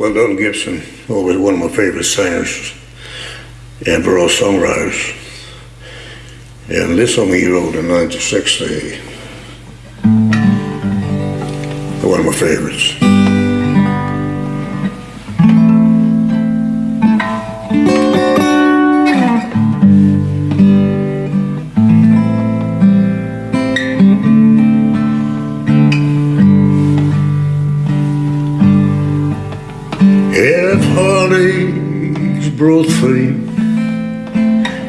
Well, Don Gibson, always one of my favorite singers and for songwriters. And this song he wrote in 1960, one of my favorites. If heartaches brought fame.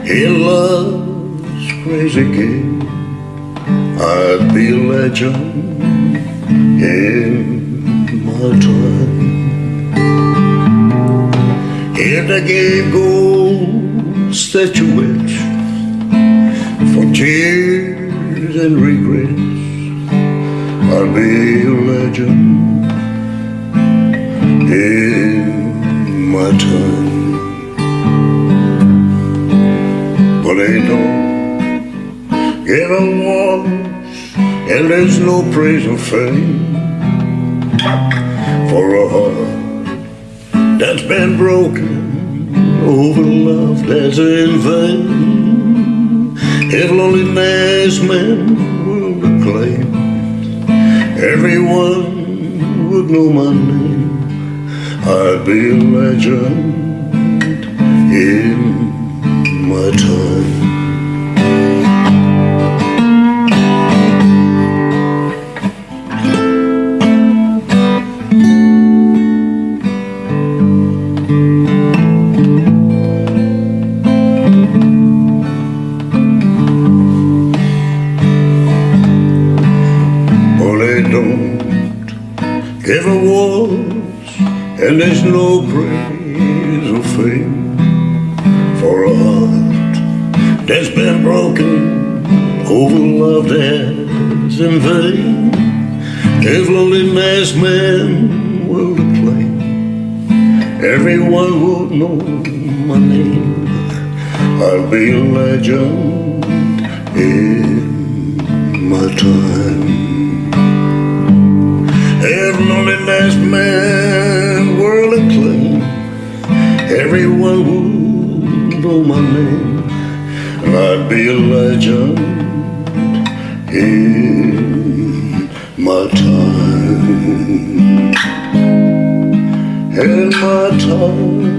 In love's crazy game, I'd be a legend in my time. If I gave gold statuettes for tears and regrets, I'd be a legend in time. But they don't get along, and there's no praise or fame for a heart that's been broken over love that's in vain. If loneliness men will acclaim, everyone would know my name. I'd be a legend in my time. Well, they don't give awards, and there's no praise or fame for a heart that's been broken over love that's in vain. If loneliness men will acclaim, everyone would know my name. I'll be a legend in my time. Know my name, and I'd be a legend in my time. In my time.